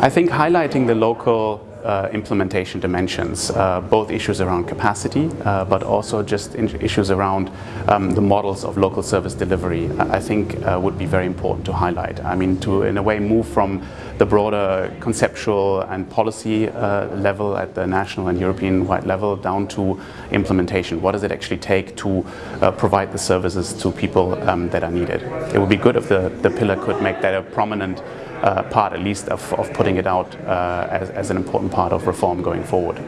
I think highlighting the local uh, implementation dimensions, uh, both issues around capacity, uh, but also just issues around um, the models of local service delivery, I think uh, would be very important to highlight. I mean, to in a way move from the broader conceptual and policy uh, level at the national and European-wide level down to implementation. What does it actually take to uh, provide the services to people um, that are needed? It would be good if the, the pillar could make that a prominent part at least of, of putting it out uh, as, as an important part of reform going forward.